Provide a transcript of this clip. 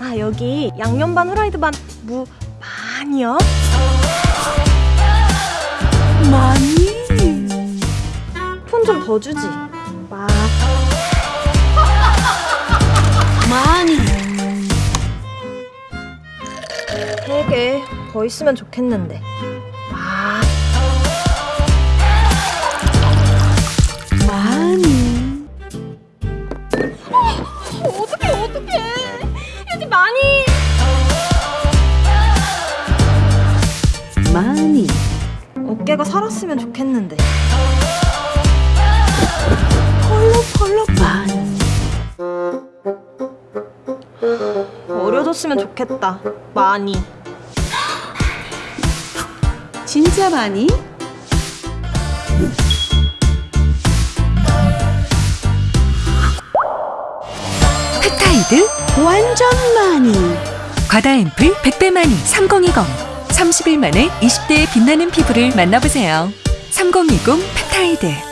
아 여기 양념 반 후라이드 반무 많이요? 많이? 폰 좀 더 주지. 막 많이. 되게 더 있으면 좋겠는데. 막 많이. 어떡해 어떡해 많이. 많이. 어깨가 살았으면 좋겠는데. 펄럭펄럭. 많이. 어려졌으면 좋겠다. 많이. 진짜 많이 펩타이드 완전 많이. 과다 앰플 100배 만이 3020 30일 만에 20대의 빛나는 피부를 만나보세요. 3020 펩타이드